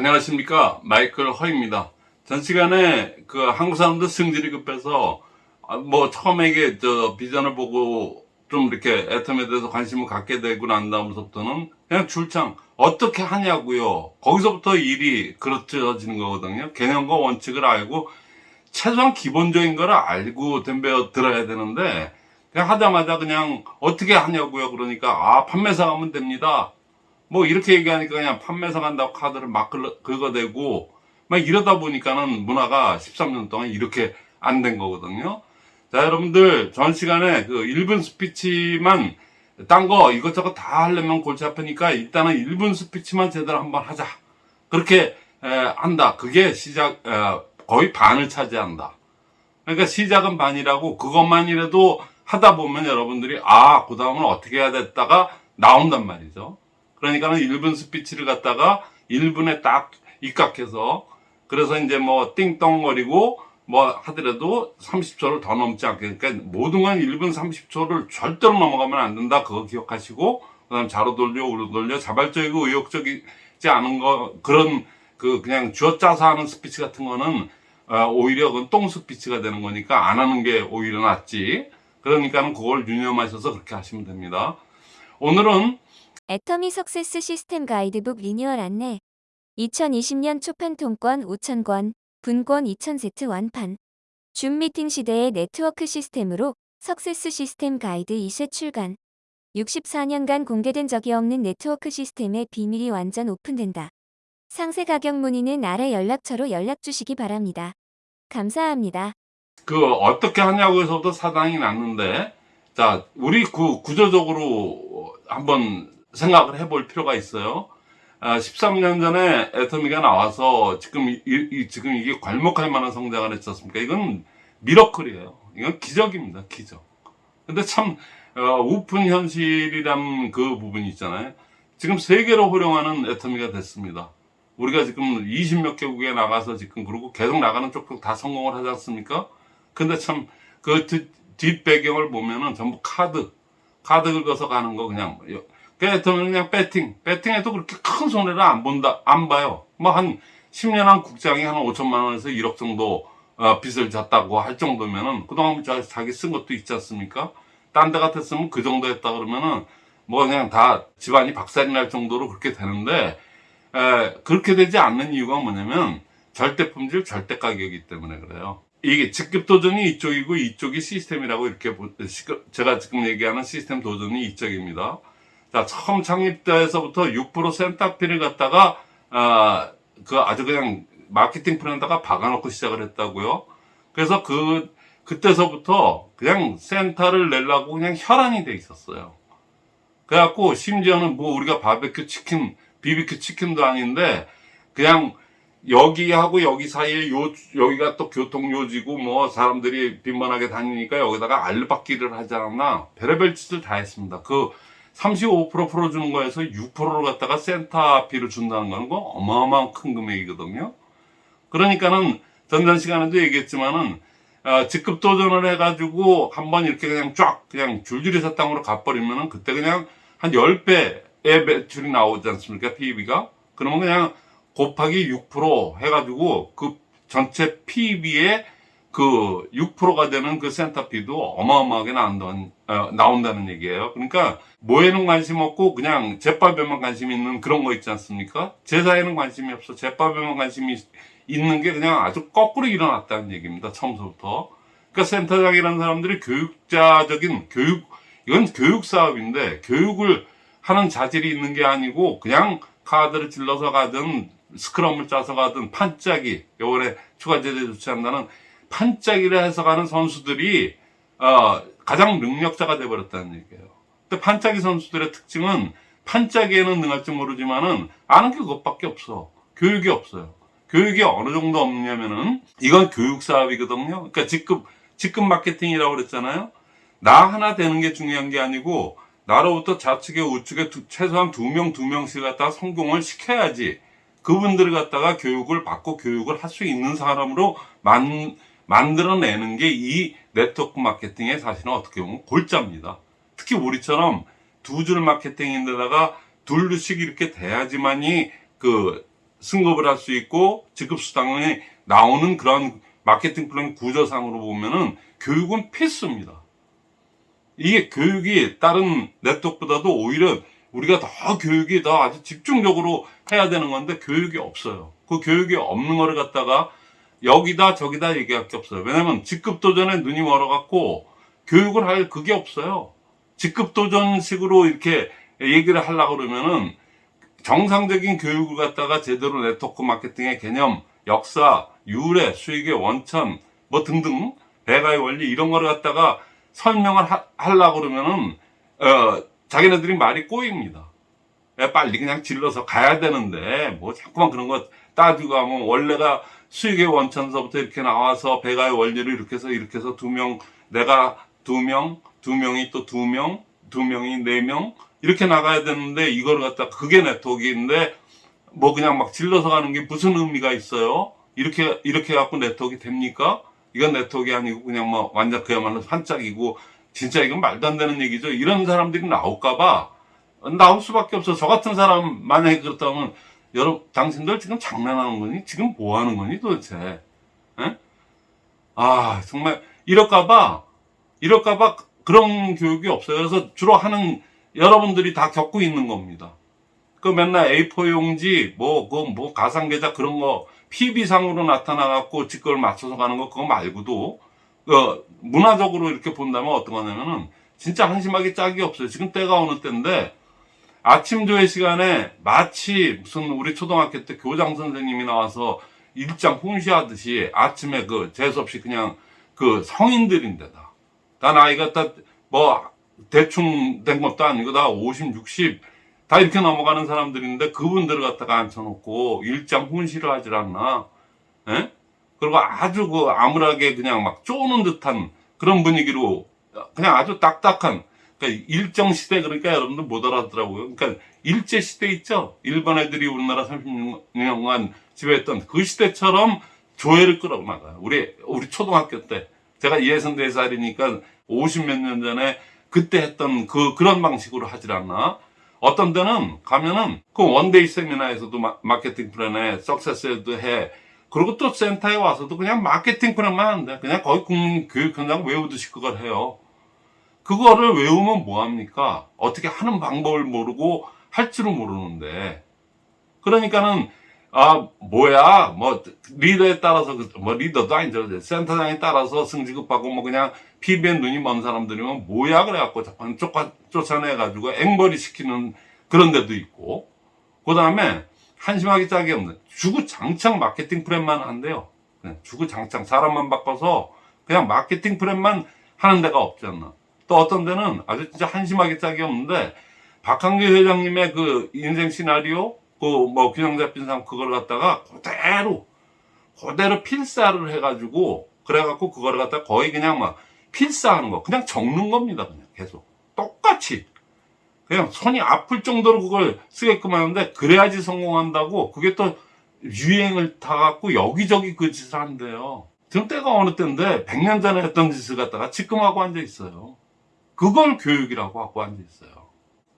안녕하십니까? 마이클 허입니다. 전 시간에 그 한국 사람들 승질이 급해서 아, 뭐 처음에 이게 저 비전을 보고 좀 이렇게 애텀에 대해서 관심을 갖게 되고 난 다음부터는 그냥 줄창 어떻게 하냐고요. 거기서부터 일이 그렇져지는 거거든요. 개념과 원칙을 알고 최소한 기본적인 거를 알고 덤벼 들어야 되는데 그냥 하자마자 그냥 어떻게 하냐고요. 그러니까 아 판매사 가면 됩니다 뭐 이렇게 얘기하니까 그냥 판매사 간다고 카드를 막 긁어- 긁어대고 막 이러다 보니까는 문화가 13년 동안 이렇게 안 된 거거든요. 자 여러분들 전 시간에 그 1분 스피치만 딴 거 이것저것 다 하려면 골치 아프니까 일단은 1분 스피치만 제대로 한번 하자. 그렇게 에, 한다. 그게 시작 에, 거의 반을 차지한다. 그러니까 시작은 반이라고 그것만이라도 하다 보면 여러분들이 아, 그 다음은 어떻게 해야 됐다가 나온단 말이죠. 그러니까는 1분 스피치를 갖다가 1분에 딱 입각해서 그래서 이제 뭐 띵똥거리고 뭐 하더라도 30초를 더 넘지 않게 그러니까 모든 건 1분 30초를 절대로 넘어가면 안 된다. 그거 기억하시고 그 다음 좌로 돌려 우로 돌려 자발적이고 의욕적이지 않은 거 그런 그 그냥 쥐어짜서 하는 스피치 같은 거는 어, 오히려 그건 똥 스피치가 되는 거니까 안 하는 게 오히려 낫지. 그러니까는 그걸 유념하셔서 그렇게 하시면 됩니다. 오늘은 애터미 success 시스템 가이드북 리뉴얼 안내 2020년 초판 통권 5,000권, 분권 2,000세트 완판 줌 미팅 시대의 네트워크 시스템으로 success 시스템 가이드 2쇄 출간 64년간 공개된 적이 없는 네트워크 시스템의 비밀이 완전 오픈된다. 상세 가격 문의는 아래 연락처로 연락 주시기 바랍니다. 감사합니다. 그 어떻게 하냐고 해서부터 사당이 났는데 자 우리 그 구조적으로 한번 생각을 해볼 필요가 있어요. 아, 13년 전에 애터미가 나와서 지금 이, 이- 지금 이게 괄목할 만한 성장을 했지 않습니까? 이건 미러클이에요. 이건 기적입니다. 기적. 근데 참 어, 오픈 현실이란 그 부분이 있잖아요. 지금 세계로 활용하는 애터미가 됐습니다. 우리가 지금 20몇 개국에 나가서 지금 그러고 계속 나가는 쪽도 다 성공을 하지 않습니까? 근데 참 그 뒷배경을 보면은 전부 카드 카드 긁어서 가는 거 그냥 그래서 그냥 배팅. 배팅해도 그렇게 큰 손해를 안 본다 안 봐요. 뭐 한 10년 한 국장이 한 5천만 원에서 1억 정도 어, 빚을 졌다고 할 정도면은 그동안 자- 자기 쓴 것도 있지 않습니까? 딴 데 같았으면 그 정도 했다 그러면은 뭐 그냥 다 집안이 박살이 날 정도로 그렇게 되는데 에, 그렇게 되지 않는 이유가 뭐냐면 절대 품질 절대 가격이기 때문에 그래요. 이게 직급 도전이 이쪽이고 이쪽이 시스템이라고 이렇게 제가 지금 얘기하는 시스템 도전이 이쪽입니다. 자 처음 창립 때에서부터 6% 센터피를 갖다가 아, 그 아주 그냥 마케팅 플랜에다가 박아놓고 시작을 했다고요. 그래서 그 그때서부터 그냥 센터를 내려고 그냥 혈안이 돼 있었어요. 그래갖고 심지어는 뭐 우리가 바베큐 치킨, 비비큐 치킨도 아닌데 그냥 여기하고 여기 사이에 요 여기가 또 교통요지고 뭐 사람들이 빈번하게 다니니까 여기다가 알바끼를 하지 않았나 별의별 짓을 다 했습니다. 그 35% 풀어주는 거에서 6%를 갖다가 센터비를 준다는 거는 거 어마어마한 큰 금액이거든요. 그러니까는 전전 시간에도 얘기했지만은 어, 직급 도전을 해가지고 한번 이렇게 그냥 쫙 그냥 줄줄이 사탕으로 가버리면은 그때 그냥 한 10배의 매출이 나오지 않습니까? PEB가. 그러면 그냥 곱하기 6% 해가지고 그 전체 PEB의 그 6%가 되는 그 센터피도 어마어마하게 나온다는, 어, 나온다는 얘기예요. 그러니까 뭐에는 관심 없고 그냥 제밥에만 관심 있는 그런 거 있지 않습니까? 제사에는 관심이 없어. 제밥에만 관심이 있는 게 그냥 아주 거꾸로 일어났다는 얘기입니다. 처음부터. 그러니까 센터장이라는 사람들이 교육자적인 교육, 이건 교육 사업인데 교육을 하는 자질이 있는 게 아니고 그냥 카드를 찔러서 가든 스크럼을 짜서 가든 판짜기 요번에 추가 제재 조치한다는 판짜기를 해서 가는 선수들이 어, 가장 능력자가 돼버렸다는 얘기예요. 근데 판짜기 선수들의 특징은 판짜기에는 능할지 모르지만은 아는 게 그것밖에 없어. 교육이 없어요. 교육이 어느 정도 없냐면은 이건 교육 사업이거든요. 그러니까 직급 직급 마케팅이라고 그랬잖아요. 나 하나 되는 게 중요한 게 아니고 나로부터 좌측에 우측에 두- 최소한 두 명 두 명씩 갖다가 성공을 시켜야지 그분들을 갖다가 교육을 받고 교육을 할 수 있는 사람으로 만, 만들어내는 게 이 네트워크 마케팅의 사실은 어떻게 보면 골자입니다. 특히 우리처럼 두 줄 마케팅인데다가 둘씩 이렇게 돼야지만이 그 승급을 할 수 있고 직급 수당이 나오는 그런 마케팅 플랜 구조상으로 보면은 교육은 필수입니다. 이게 교육이 다른 네트워크보다도 오히려 우리가 더 교육이 더 아주 집중적으로 해야 되는 건데 교육이 없어요. 그 교육이 없는 거를 갖다가 여기다 저기다 얘기할 게 없어요. 왜냐면 직급 도전에 눈이 멀어갖고 교육을 할 그게 없어요. 직급 도전식으로 이렇게 얘기를 하려고 그러면은 정상적인 교육을 갖다가 제대로 네트워크 마케팅의 개념, 역사, 유래, 수익의 원천, 뭐 등등, 배가의 원리 이런 거를 갖다가 설명을 하, 하려고 그러면은, 어, 자기네들이 말이 꼬입니다. 왜 빨리 그냥 질러서 가야 되는데, 뭐 자꾸만 그런 거 따지고 하면 원래가 수익의 원천서부터 이렇게 나와서 배가의 원리를 이렇게 해서 이렇게 해서 두 명, 내가 두 명, 두 명이 또 두 명, 두 명이 네 명, 이렇게 나가야 되는데 이걸 갖다 그게 네트워크인데 뭐 그냥 막 질러서 가는 게 무슨 의미가 있어요? 이렇게 이렇게 갖고 네트워크 됩니까? 이건 네트워크 아니고 그냥 뭐 완전 그야말로 반짝이고 진짜 이건 말도 안 되는 얘기죠. 이런 사람들이 나올까봐 나올 수밖에 없어. 저 같은 사람 만약에 그렇다면 여러분 당신들 지금 장난하는 거니? 지금 뭐 하는 거니 도대체? 에? 아 정말 이럴까봐 이럴까봐 그런 교육이 없어요. 그래서 주로 하는 여러분들이 다 겪고 있는 겁니다. 그 맨날 A4 용지, 뭐, 그, 뭐, 가상 계좌 그런 거, PB상으로 나타나 갖고 직급을 맞춰서 가는 거, 그거 말고도, 그, 문화적으로 이렇게 본다면 어떤 거냐면은, 진짜 한심하게 짝이 없어요. 지금 때가 어느 때인데, 아침 조회 시간에 마치 무슨 우리 초등학교 때 교장 선생님이 나와서 일장 훈시하듯이 아침에 그 재수없이 그냥 그 성인들인데다. 다 나이가 딱뭐 대충 된 것도 아니고 다 50, 60, 다 이렇게 넘어가는 사람들인데 그분들을 갖다가 앉혀놓고 일장 훈시를 하질 않나. 예? 그리고 아주 그 암울하게 그냥 막 쪼는 듯한 그런 분위기로 그냥 아주 딱딱한 그러니까 일정 시대 그러니까 여러분들 못 알아듣더라고요. 그러니까 일제 시대 있죠. 일본 애들이 우리나라 30년간 지배했던 그 시대처럼 조회를 끌어나가요. 우리 우리 초등학교 때 제가 64살이니까 50몇 년 전에 그때 했던 그 그런 방식으로 하질 않나. 어떤 데는 가면은 그 one day 세미나에서도 마, 마케팅 플랜에 success에도 해. 그리고 또 센터에 와서도 그냥 마케팅 플랜만 하는데 그냥 거의 국민 교육 헌장 외우듯이 그걸 해요. 그거를 외우면 뭐합니까? 어떻게 하는 방법을 모르고 할 줄은 모르는데. 그러니까는, 아, 뭐야, 뭐, 리더에 따라서, 그- 뭐, 리더도 아니죠. 센터장에 따라서 승지급하고, 뭐, 그냥, PBN 눈이 먼 사람들이면, 뭐야, 그래갖고, 쫓아, 쫓아내가지고, 앵벌이 시키는 그런 데도 있고, 그 다음에, 한심하게 짝이 없는, 주구장창 마케팅 프랜만 한대요. 주구장창 사람만 바꿔서, 그냥 마케팅 프랜만 하는 데가 없지 않나. 또 어떤 데는 아주 진짜 한심하게 짝이 없는데 박한규 회장님의 그 인생 시나리오 그 뭐 균형 잡힌 삶 그걸 갖다가 그대로 그대로 필사를 해가지고 그래갖고 그걸 갖다 거의 그냥 막 필사하는 거. 그냥 적는 겁니다 그냥 계속. 똑같이. 그냥 손이 아플 정도로 그걸 쓰게끔 하는데 그래야지 성공한다고 그게 또 유행을 타갖고 여기저기 그 짓을 한대요. 지금 때가 어느 때인데 100년 전에 했던 짓을 갖다가 지금 하고 앉아 있어요 그걸 교육이라고 하고 앉아 있어요.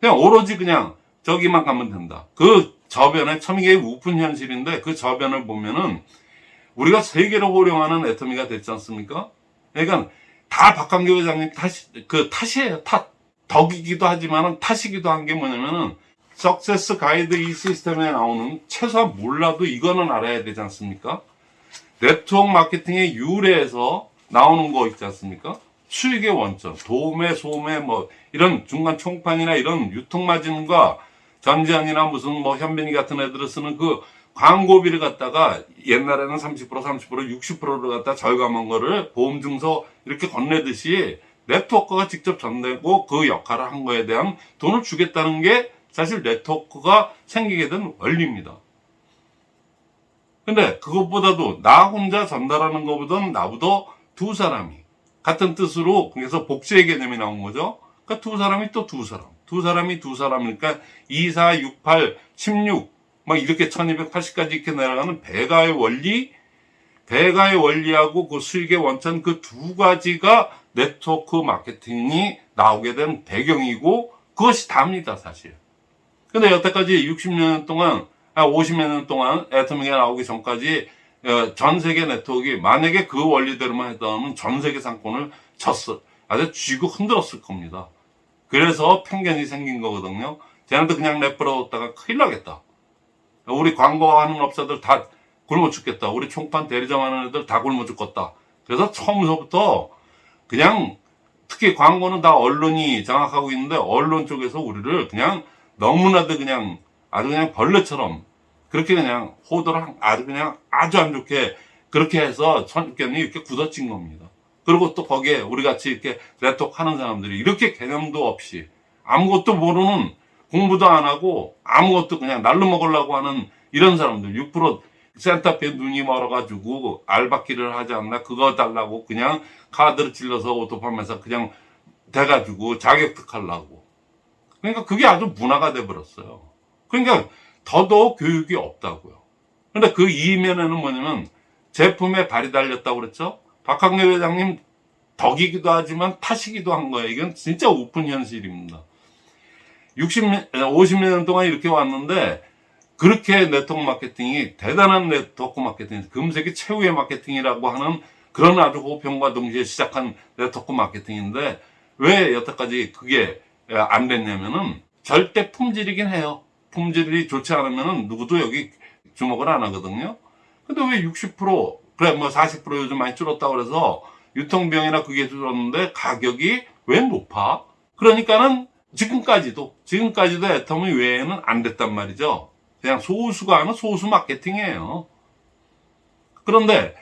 그냥 오로지 그냥 저기만 가면 된다. 그 저변에 참 이게 우픈 현실인데 그 저변을 보면은 우리가 세계로 호령하는 애터미가 됐지 않습니까? 그러니까 다 박광규 회장님 탓이 그 탓이에요. 탓 덕이기도 하지만은 탓이기도 한 게 뭐냐면은 석세스 가이드 이 시스템에 나오는 최소한 몰라도 이거는 알아야 되지 않습니까? 네트워크 마케팅의 유래에서 나오는 거 있지 않습니까? 수익의 원천, 도매, 소매, 뭐, 이런 중간 총판이나 이런 유통 마진과 전지현이나 무슨 뭐 현빈이 같은 애들을 쓰는 그 광고비를 갖다가 옛날에는 30%, 30%, 60%를 갖다 절감한 거를 보험증서 이렇게 건네듯이 네트워크가 직접 전내고 그 역할을 한 거에 대한 돈을 주겠다는 게 사실 네트워크가 생기게 된 원리입니다. 근데 그것보다도 나 혼자 전달하는 것보다는 나보다 두 사람이 같은 뜻으로 그래서 복수의 개념이 나온 거죠. 그러니까 두 사람이 또 두 사람, 두 사람이 두 사람이니까 2, 4, 6, 8, 16, 막 이렇게 1280까지 이렇게 내려가는 배가의 원리, 배가의 원리하고 그 수익의 원천 그 두 가지가 네트워크 마케팅이 나오게 된 배경이고 그것이 답니다 사실. 근데 여태까지 60년 동안 50몇 년 동안 애터미가 나오기 전까지 어, 전 세계 네트워크가 만약에 그 원리대로만 했다면 전 세계 상권을 쳤어. 아주 쥐고 흔들었을 겁니다. 그래서 편견이 생긴 거거든요. 쟤네들 그냥 내버려뒀다가 큰일 나겠다. 우리 광고하는 업자들 다 굶어 죽겠다. 우리 총판 대리점 하는 애들 다 굶어 죽겠다. 그래서 처음서부터 그냥 특히 광고는 다 언론이 장악하고 있는데 언론 쪽에서 우리를 그냥 너무나도 그냥 아주 그냥 벌레처럼 그렇게 그냥 호도를 한- 아주 그냥 아주 안 좋게 그렇게 해서 선견이 이렇게 굳어진 겁니다. 그리고 또 거기에 우리 같이 이렇게 네트워크 하는 사람들이 이렇게 개념도 없이 아무것도 모르는 공부도 안 하고 아무것도 그냥 날로 먹으려고 하는 이런 사람들 6% 센터페 눈이 멀어가지고 알바끼를 하지 않나 그거 달라고 그냥 카드를 찔러서 오토팜에서 그냥 돼가지고 자격 득하려고 그러니까 그게 아주 문화가 돼버렸어요 그러니까 더더욱 교육이 없다고요. 근데 그 이면에는 뭐냐면 제품에 발이 달렸다고 그랬죠? 박한길 회장님 덕이기도 하지만 탓이기도 한 거예요. 이건 진짜 오픈 현실입니다. 60년, 50년 동안 이렇게 왔는데 그렇게 네트워크 마케팅이 대단한 네트워크 마케팅, 금세기 최후의 마케팅이라고 하는 그런 아주 호평과 동시에 시작한 네트워크 마케팅인데 왜 여태까지 그게 안 됐냐면은 절대 품질이긴 해요. 품질이 좋지 않으면은 누구도 여기 주목을 안 하거든요. 근데 왜 60% 그래 뭐 40% 요즘 많이 줄었다고 그래서 유통비용이나 그게 줄었는데 가격이 왜 높아? 그러니까는 지금까지도 지금까지도 애터미 외에는 안 됐단 말이죠. 그냥 소수가 하는 소수 마케팅이에요. 그런데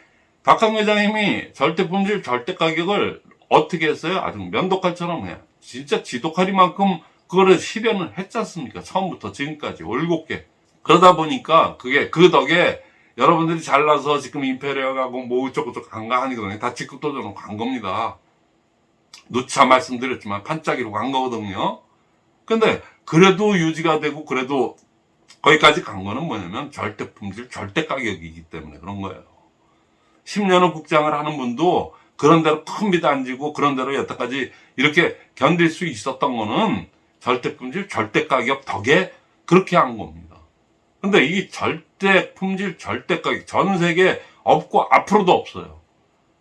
박항 회장님이 절대 품질 절대 가격을 어떻게 했어요? 아주 면도칼처럼 그냥 진짜 지독하리만큼 그거를 실현을 했지 않습니까? 처음부터 지금까지 올곧게 그러다 보니까 그게 그 덕에 여러분들이 잘나서 지금 임페리얼 가고 뭐 어쩌고저쩌고 간가 하니거든요. 다 직급도전으로 간 겁니다. 누차 말씀드렸지만 판짜기로 간 거거든요. 근데 그래도 유지가 되고 그래도 거기까지 간 거는 뭐냐면 절대 품질, 절대 가격이기 때문에 그런 거예요. 10년을 국장을 하는 분도 그런 대로 큰 비도 안 지고 그런 대로 여태까지 이렇게 견딜 수 있었던 거는 절대 품질, 절대 가격 덕에 그렇게 한 겁니다. 근데 이 절대 품질, 절대 가격 전 세계 없고 앞으로도 없어요.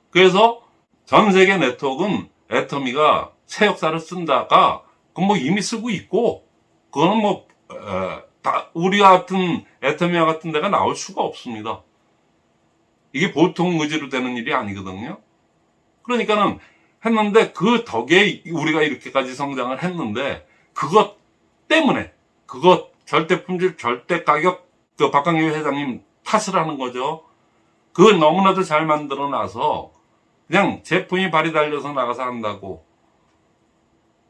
그래서 전 세계 네트워크는 애터미가 새 역사를 쓴다가 그건 뭐 이미 쓰고 있고 그거는 뭐 에, 다 우리 같은 애터미와 같은 데가 나올 수가 없습니다. 이게 보통 의지로 되는 일이 아니거든요. 그러니까는 했는데 그 덕에 우리가 이렇게까지 성장을 했는데 그것 때문에 그것 절대 품질 절대 가격 그 박강규 회장님 탓을 하는 거죠. 그걸 너무나도 잘 만들어 놔서 그냥 제품이 발이 달려서 나가서 한다고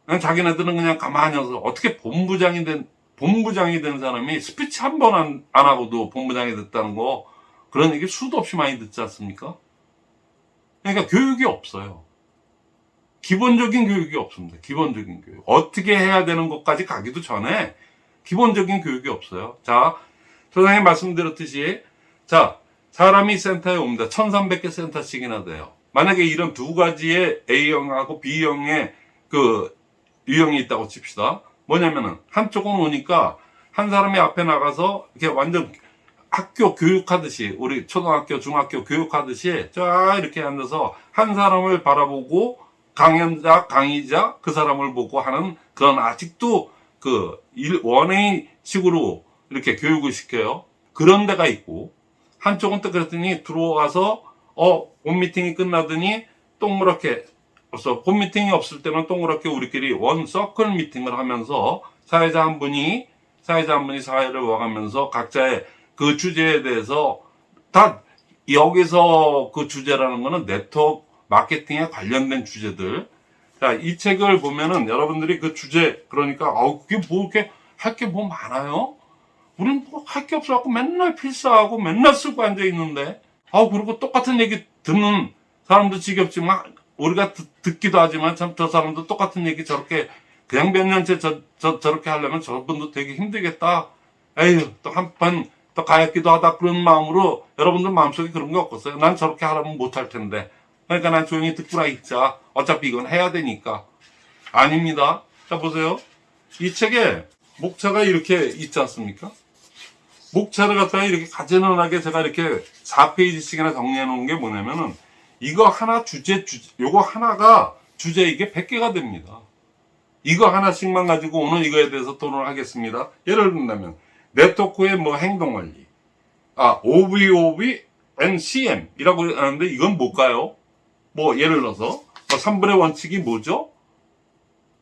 그냥 자기네들은 그냥 가만히 있어서 어떻게 본부장이 된 본부장이 된 사람이 스피치 한 번안안 하고도 본부장이 됐다는 거 그런 얘기 수도 없이 많이 듣지 않습니까? 그러니까 교육이 없어요. 기본적인 교육이 없습니다. 기본적인 교육. 어떻게 해야 되는 것까지 가기도 전에 기본적인 교육이 없어요. 자, 소장님 말씀드렸듯이, 자, 사람이 센터에 옵니다. 1300개 센터씩이나 돼요. 만약에 이런 두 가지의 A형하고 B형의 그 유형이 있다고 칩시다. 뭐냐면은, 한쪽은 오니까 한 사람이 앞에 나가서 이렇게 완전 학교 교육하듯이 우리 초등학교 중학교 교육하듯이 쫙 이렇게 앉아서 한 사람을 바라보고 강연자 강의자 그 사람을 보고 하는 그런 아직도 그 일- 원웨이식으로 이렇게 교육을 시켜요. 그런 데가 있고 한쪽은 또 그랬더니 들어와서 어 본 미팅이 끝나더니 동그랗게 없어. 본 미팅이 없을 때는 동그랗게 우리끼리 원 서클 미팅을 하면서 사회자 한 분이 사회자 한 분이 사회를 와가면서 각자의 그 주제에 대해서 다 여기서 그 주제라는 거는 네트워크 마케팅에 관련된 주제들. 자, 이 책을 보면은 여러분들이 그 주제, 그러니까, 아우, 그게 뭐 이렇게 할 게 뭐 많아요? 우린 뭐 할 게 없어갖고 맨날 필사하고 맨날 쓰고 앉아 있는데, 아우, 그리고 똑같은 얘기 듣는 사람도 지겹지만, 우리가 듣, 기도 하지만 참 저 사람도 똑같은 얘기 저렇게 그냥 몇 년째 저, 저, 저렇게 하려면 저분도 되게 힘들겠다. 에휴, 또한번또 가엾기도 하다 그런 마음으로 여러분들 마음속에 그런 게 없겠어요. 난 저렇게 하려면 못할 텐데. 그러니까 난 조용히 듣고라 있자. 어차피 이건 해야 되니까. 아닙니다. 자, 보세요. 이 책에 목차가 이렇게 있지 않습니까? 목차를 갖다가 이렇게 가지런하게 제가 이렇게 4페이지씩이나 정리해 놓은 게 뭐냐면은 이거 하나 주제, 주제 요거 하나가 주제 이게 100개가 됩니다. 이거 하나씩만 가지고 오늘 이거에 대해서 토론을 하겠습니다. 예를 들면 네트워크의 뭐 행동 관리. 아, OVOV NCM 이라고 하는데 이건 뭘까요? 뭐 예를 들어서 뭐 3분의 원칙이 뭐죠?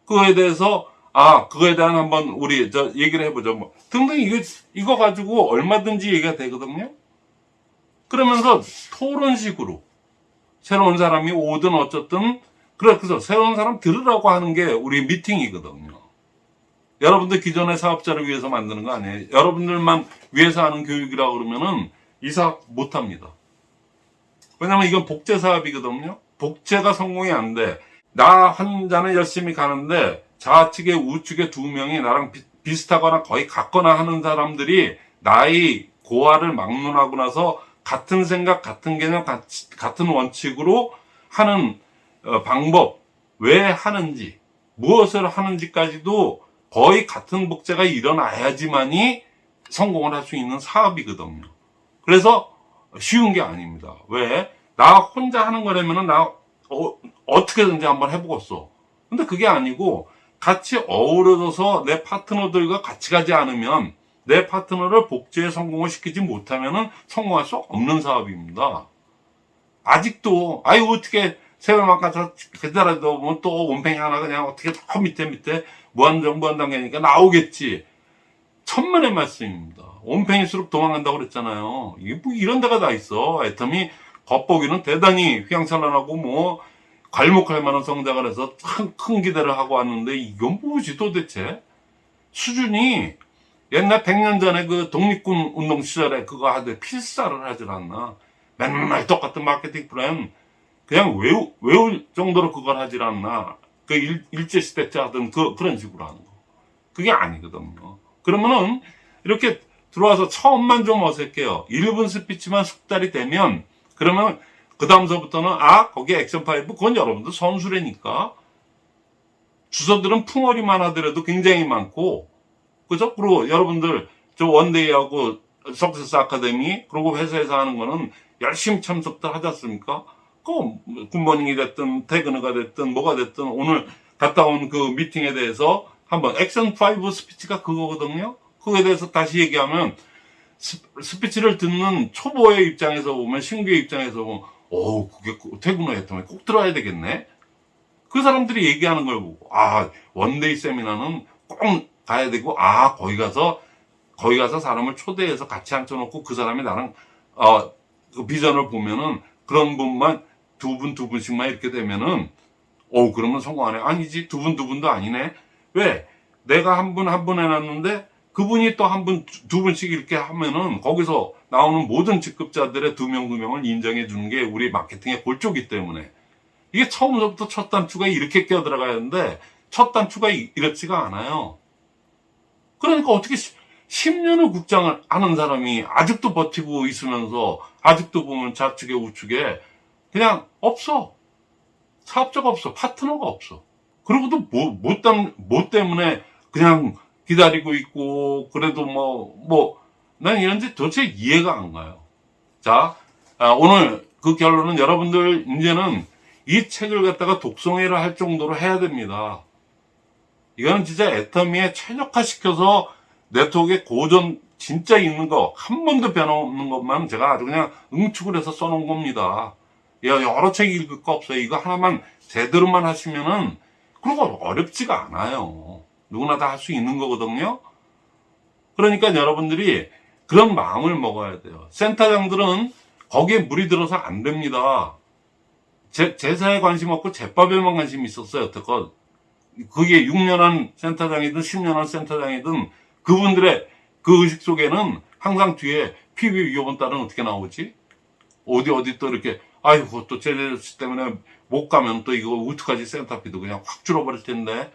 그거에 대해서 아 그거에 대한 한번 우리 저 얘기를 해보죠. 뭐 등등 이거 이거 가지고 얼마든지 얘기가 되거든요. 그러면서 토론식으로 새로운 사람이 오든 어쨌든 그래서 새로운 사람 들으라고 하는 게 우리 미팅이거든요. 여러분들 기존의 사업자를 위해서 만드는 거 아니에요. 여러분들만 위해서 하는 교육이라고 그러면은 이 사업 못 합니다. 왜냐면 이건 복제 사업이거든요. 복제가 성공이 안 돼. 나 혼자는 열심히 가는데 좌측에 우측에 두 명이 나랑 비, 비슷하거나 거의 같거나 하는 사람들이 나의 고화를 막론하고 나서 같은 생각, 같은 개념, 같, 같은 원칙으로 하는 어, 방법, 왜 하는지, 무엇을 하는지까지도 거의 같은 복제가 일어나야지만이 성공을 할 수 있는 사업이거든요. 그래서 쉬운 게 아닙니다. 왜? 나 혼자 하는 거라면은 나 어, 떻게든지 한번 해보겠어. 근데 그게 아니고 같이 어우러져서 내 파트너들과 같이 가지 않으면 내 파트너를 복제에 성공을 시키지 못하면은 성공할 수 없는 사업입니다. 아직도 아유 어떻게 세월만 가서 그대라도 뭐또 원팽이 하나 그냥 어떻게 더 밑에 밑에 무한정 무한단계니까 나오겠지. 천만의 말씀입니다. 원팽일수록 도망간다고 그랬잖아요. 이게 뭐 이런 데가 다 있어. 애텀이 겉보기는 대단히 휘황찬란하고 뭐 괄목할 만한 성장을 해서 큰, 큰 기대를 하고 왔는데 이건 뭐지 도대체? 수준이 옛날 100년 전에 그 독립군 운동 시절에 그거 하되 필사를 하질 않나. 맨날 똑같은 마케팅 플랜 그냥 외우, 외울 정도로 그걸 하질 않나. 그 일, 일제시대 때 하던 그, 그런 식으로 하는 거. 그게 아니거든요. 그러면은 이렇게 들어와서 처음만 좀 어색해요. 1분 스피치만 숙달이 되면 그러면 그 다음서부터는 아 거기에 action five 그건 여러분들 선수라니까 주워들은 풍월이만 하더라도 굉장히 많고 그죠? 그리고 여러분들 저 one day하고 success 아카데미 그리고 회사에서 하는 거는 열심히 참석들 하지 않습니까? 그 good morning이 됐든 퇴근 후가 됐든 뭐가 됐든 오늘 갔다 온 그 미팅에 대해서 한번 액션 5 스피치가 그거거든요. 그거에 대해서 다시 얘기하면 스, 스피치를 듣는 초보의 입장에서 보면 신규의 입장에서 보면 오 그게 퇴근 후 애터미 꼭 들어야 되겠네. 그 사람들이 얘기하는 걸 보고 아 one day 세미나는 꼭 가야 되고 아 거기 가서 거기 가서 사람을 초대해서 같이 앉혀놓고 그 사람이 나랑 어 그 비전을 보면은 그런 분만 두 분두 분씩만 이렇게 되면은 오 그러면 성공하네. 아니지 두분두 분도 아니네. 왜? 내가 한 분 한 분 해놨는데 그분이 또 한 분 두 분씩 이렇게 하면은 거기서 나오는 모든 직급자들의 두 명 두 명을 인정해 주는 게 우리 마케팅의 골조기 때문에 이게 처음부터 첫 단추가 이렇게 끼어 들어가야 하는데 첫 단추가 이- 이렇지가 않아요. 그러니까 어떻게 10년을 국장을 하는 사람이 아직도 버티고 있으면서 아직도 보면 좌측에 우측에 그냥 없어. 사업자가 없어. 파트너가 없어. 그리고도 뭐, 뭐, 땀, 뭐 때문에 그냥 기다리고 있고, 그래도 뭐, 뭐, 난 이런지 도대체 이해가 안 가요. 자, 아, 오늘 그 결론은 여러분들 이제는 이 책을 갖다가 독송회를 할 정도로 해야 됩니다. 이거는 진짜 애터미에 최적화 시켜서 네트워크에 고전 진짜 있는 거 한 번도 변함없는 것만 제가 아주 그냥 응축을 해서 써놓은 겁니다. 여- 여러 책 읽을 거 없어요. 이거 하나만 제대로만 하시면은 그리고 어렵지가 않아요. 누구나 다 할 수 있는 거거든요. 그러니까 여러분들이 그런 마음을 먹어야 돼요. 센터장들은 거기에 물이 들어서 안 됩니다. 제, 제사에 관심 없고 제밥에만 관심 있었어요. 여태껏. 그게 6년 한 센터장이든 10년 한 센터장이든 그분들의 그 의식 속에는 항상 뒤에 PB 위협은 딸은 어떻게 나오지? 어디 어디 또 이렇게 아이고 또 제네스 때문에 못 가면 또 이거 어떡하지 센터피도 그냥 확 줄어버릴 텐데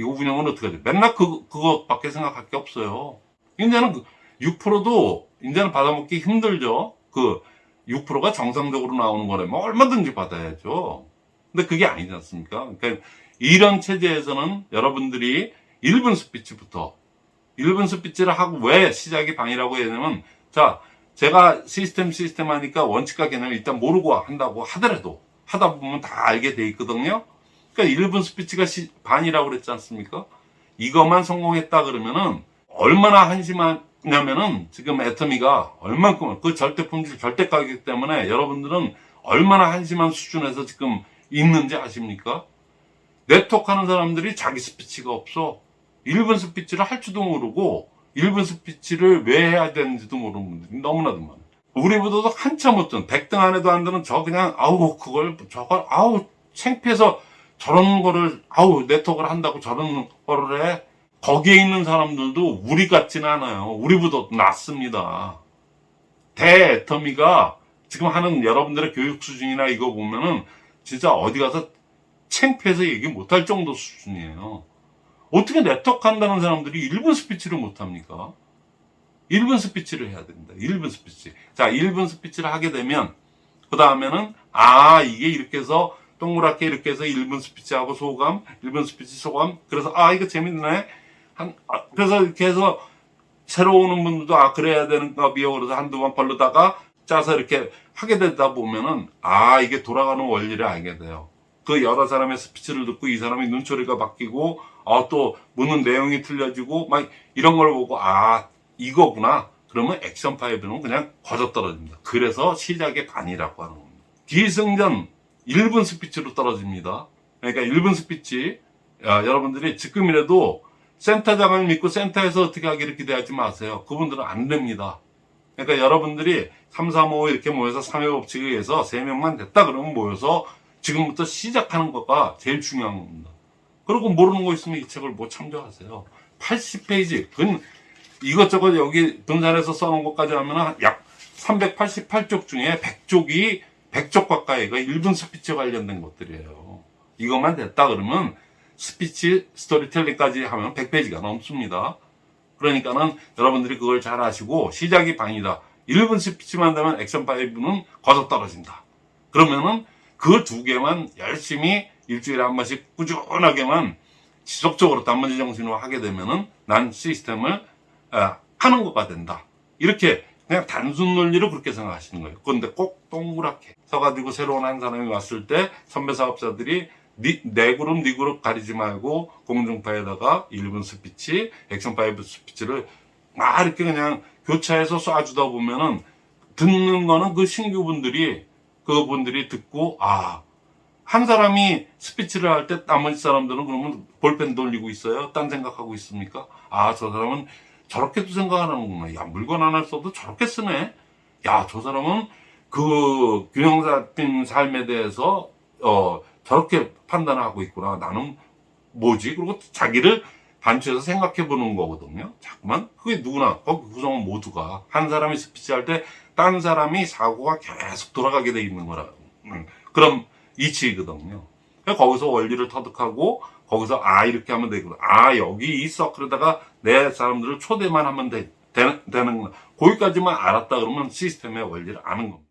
이거 운영은 어떡하지? 맨날 그, 그것밖에 생각할 게 없어요. 이제는 그 6%도 이제는 받아먹기 힘들죠. 그 6%가 정상적으로 나오는 거라면 얼마든지 받아야죠. 근데 그게 아니지 않습니까? 그러니까 이런 체제에서는 여러분들이 1분 스피치부터 1분 스피치를 하고 왜 시작이 반이라고 해야 되냐면, 자, 제가 시스템 시스템 하니까 원칙과 개념을 일단 모르고 한다고 하더라도, 하다 보면 다 알게 돼 있거든요. 그러니까 1분 스피치가 시- 반이라고 그랬지 않습니까? 이것만 성공했다 그러면은, 얼마나 한심하냐면은, 지금 애터미가 얼만큼, 그 절대 품질, 절대 가격 때문에 여러분들은 얼마나 한심한 수준에서 지금 있는지 아십니까? 네트워크 하는 사람들이 자기 스피치가 없어. 1분 스피치를 할 줄도 모르고 1분 스피치를 왜 해야 되는지도 모르는 분들이 너무나도 많아. 우리보다도 한참 못한 100등 안에도 안 되는 저 그냥 아우 그걸 저걸 아우 창피해서 저런 거를 아우 네트워크를 한다고 저런 거를 해. 거기에 있는 사람들도 우리 같지는 않아요. 우리보다 낫습니다. 대애터미가 지금 하는 여러분들의 교육 수준이나 이거 보면은 진짜 어디 가서 창피해서 얘기 못할 정도 수준이에요. 어떻게 네트워크 한다는 사람들이 1분 스피치를 못합니까? 1분 스피치를 해야 됩니다. 1분 스피치. 자, 1분 스피치를 하게 되면, 그 다음에는, 아, 이게 이렇게 해서, 동그랗게 이렇게 해서 1분 스피치하고 소감, 1분 스피치 소감, 그래서, 아, 이거 재밌네. 한, 아, 그래서 이렇게 해서, 새로 오는 분들도, 아, 그래야 되는가, 비요. 그래서 한두 번 벌르다가, 짜서 이렇게 하게 되다 보면은, 아, 이게 돌아가는 원리를 알게 돼요. 그 여러 사람의 스피치를 듣고 이 사람의 눈초리가 바뀌고 아, 또 묻는 내용이 틀려지고 막 이런 걸 보고 아 이거구나 그러면 액션 5는 그냥 거저 떨어집니다 그래서 시작이 반이라고 하는 겁니다 기승전 1분 스피치로 떨어집니다 그러니까 1분 스피치 야, 여러분들이 지금이라도 센터장을 믿고 센터에서 어떻게 하기를 기대하지 마세요 그분들은 안 됩니다 그러니까 여러분들이 3, 3, 5 이렇게 모여서 3의 법칙에 의해서 3명만 됐다 그러면 모여서 지금부터 시작하는 것가 제일 중요한 겁니다. 그리고 모르는 거 있으면 이 책을 뭐 참조하세요. 80페이지. 근 이것저것 여기 분산해서 써놓은 것까지 하면 약 388쪽 중에 100쪽이 100쪽 가까이가 1분 스피치 관련된 것들이에요. 이것만 됐다 그러면 스피치 스토리텔링까지 하면 100페이지가 넘습니다. 그러니까는 여러분들이 그걸 잘 아시고 시작이 반이다. 1분 스피치만 되면 액션 5는 거저 떨어진다. 그러면은 그 두 개만 열심히 일주일에 한 번씩 꾸준하게만 지속적으로 단무지 정신으로 하게 되면은 난 시스템을 아, 하는 것가 된다. 이렇게 그냥 단순 논리로 그렇게 생각하시는 거예요. 그런데 꼭 동그랗게 서가지고 새로운 한 사람이 왔을 때 선배 사업자들이 니, 내 그룹, 네 그룹 가리지 말고 공중파에다가 1분 스피치, 액션 5 스피치를 막 이렇게 그냥 교차해서 쏴주다 보면은 듣는 거는 그 신규분들이 그분들이 듣고 아 한 사람이 스피치를 할 때 나머지 사람들은 그러면 볼펜 돌리고 있어요. 딴 생각하고 있습니까? 아 저 사람은 저렇게도 생각하는구나. 야 물건 하나 써도 저렇게 쓰네. 야 저 사람은 그 균형 잡힌 삶에 대해서 어 저렇게 판단을 하고 있구나. 나는 뭐지? 그리고 자기를 반추해서 생각해 보는 거거든요. 자꾸만 그게 누구나 거기 구성원 모두가 한 사람이 스피치 할때딴 사람이 사고가 계속 돌아가게 돼 있는 거라 음, 이치거든요. 그러니까 거기서 원리를 터득하고 거기서 아 이렇게 하면 되구나. 아 여기 이 서클에다가 내 사람들을 초대만 하면 돼, 되, 되는 거기까지만 알았다 그러면 시스템의 원리를 아는 겁니다.